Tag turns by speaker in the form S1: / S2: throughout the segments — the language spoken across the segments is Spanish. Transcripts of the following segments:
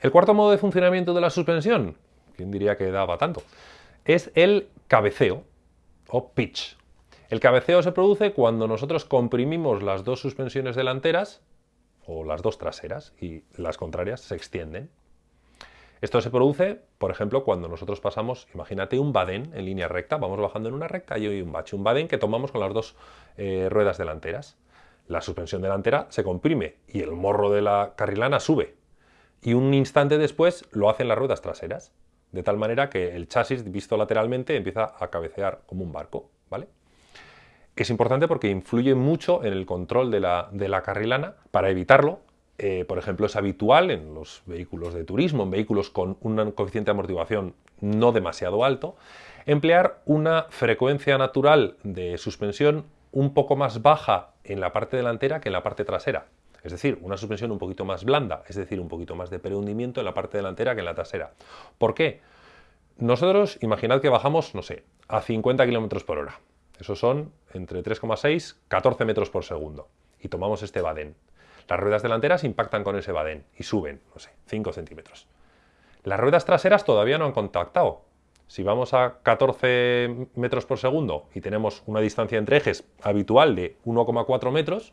S1: El cuarto modo de funcionamiento de la suspensión, ¿quién diría que daba tanto? Es el cabeceo o pitch. El cabeceo se produce cuando nosotros comprimimos las dos suspensiones delanteras o las dos traseras y las contrarias se extienden. Esto se produce, por ejemplo, cuando nosotros pasamos, imagínate un badén en línea recta, vamos bajando en una recta y hay un bache, un badén que tomamos con las dos eh, ruedas delanteras. La suspensión delantera se comprime y el morro de la carrilana sube. Y un instante después lo hacen las ruedas traseras, de tal manera que el chasis, visto lateralmente, empieza a cabecear como un barco. ¿vale? Es importante porque influye mucho en el control de la, carrilana. Para evitarlo, eh, por ejemplo, es habitual en los vehículos de turismo, en vehículos con un coeficiente de amortiguación no demasiado alto, emplear una frecuencia natural de suspensión un poco más baja en la parte delantera que en la parte trasera. Es decir, una suspensión un poquito más blanda, es decir, un poquito más de prehundimiento en la parte delantera que en la trasera. ¿Por qué? Nosotros, imaginad que bajamos, no sé, a 50 km por hora. Eso son entre 3,6 14 metros por segundo. Y tomamos este badén. Las ruedas delanteras impactan con ese badén y suben, no sé, 5 centímetros. Las ruedas traseras todavía no han contactado. Si vamos a 14 metros por segundo y tenemos una distancia entre ejes habitual de 1,4 metros,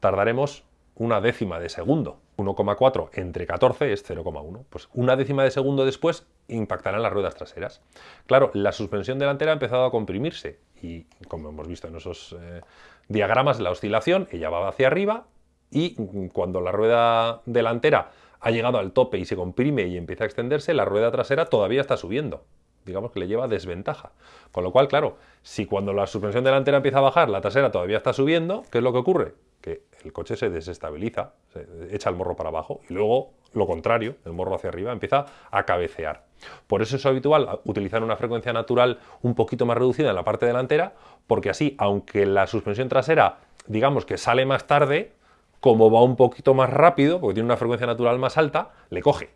S1: tardaremos una décima de segundo. 1,4 entre 14 es 0,1. Pues una décima de segundo después impactarán las ruedas traseras. Claro, la suspensión delantera ha empezado a comprimirse y, como hemos visto en esos eh, diagramas, la oscilación, ella va hacia arriba y cuando la rueda delantera ha llegado al tope y se comprime y empieza a extenderse, la rueda trasera todavía está subiendo. Digamos que le lleva desventaja. Con lo cual, claro, si cuando la suspensión delantera empieza a bajar, la trasera todavía está subiendo, ¿qué es lo que ocurre? Que el coche se desestabiliza, se echa el morro para abajo y luego lo contrario, el morro hacia arriba, empieza a cabecear. Por eso es habitual utilizar una frecuencia natural un poquito más reducida en la parte delantera, porque así, aunque la suspensión trasera, digamos que sale más tarde, como va un poquito más rápido, porque tiene una frecuencia natural más alta, le coge.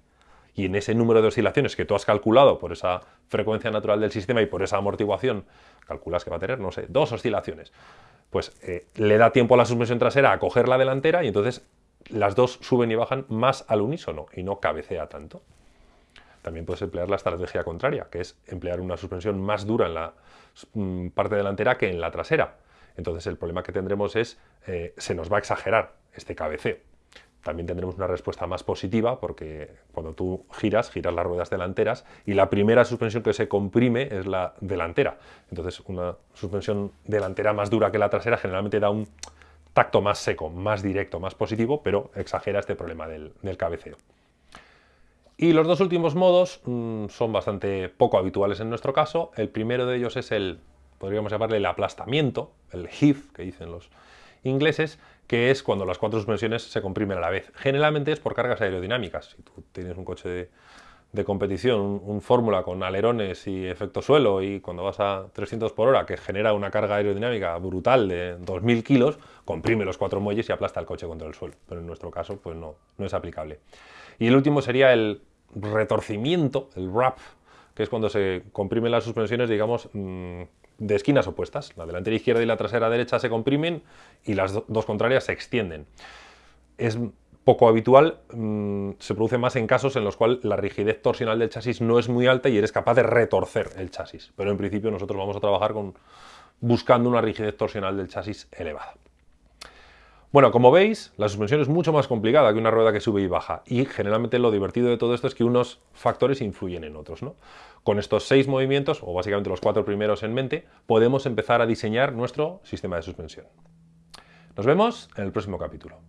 S1: Y en ese número de oscilaciones que tú has calculado por esa frecuencia natural del sistema y por esa amortiguación, calculas que va a tener, no sé, dos oscilaciones. Pues eh, le da tiempo a la suspensión trasera a coger la delantera y entonces las dos suben y bajan más al unísono y no cabecea tanto. También puedes emplear la estrategia contraria, que es emplear una suspensión más dura en la mm, parte delantera que en la trasera. Entonces el problema que tendremos es, eh, se nos va a exagerar este cabeceo. También tendremos una respuesta más positiva porque cuando tú giras, giras las ruedas delanteras y la primera suspensión que se comprime es la delantera. Entonces una suspensión delantera más dura que la trasera generalmente da un tacto más seco, más directo, más positivo, pero exagera este problema del, cabeceo. Y los dos últimos modos mm, son bastante poco habituales en nuestro caso. El primero de ellos es el, podríamos llamarle el aplastamiento, el heave, que dicen los ingleses, que es cuando las cuatro suspensiones se comprimen a la vez. Generalmente es por cargas aerodinámicas. Si tú tienes un coche de, competición, un, fórmula con alerones y efecto suelo y cuando vas a 300 por hora que genera una carga aerodinámica brutal de 2.000 kilos, comprime los cuatro muelles y aplasta el coche contra el suelo. Pero en nuestro caso pues no, no es aplicable. Y el último sería el retorcimiento, el wrap, que es cuando se comprimen las suspensiones, digamos, mm, de esquinas opuestas. La delantera izquierda y la trasera derecha se comprimen y las dos contrarias se extienden. Es poco habitual, mm, se produce más en casos en los cuales la rigidez torsional del chasis no es muy alta y eres capaz de retorcer el chasis. Pero en principio nosotros vamos a trabajar con, buscando una rigidez torsional del chasis elevada. Bueno, como veis, la suspensión es mucho más complicada que una rueda que sube y baja y generalmente lo divertido de todo esto es que unos factores influyen en otros. ¿no? Con estos seis movimientos, o básicamente los cuatro primeros en mente, podemos empezar a diseñar nuestro sistema de suspensión. Nos vemos en el próximo capítulo.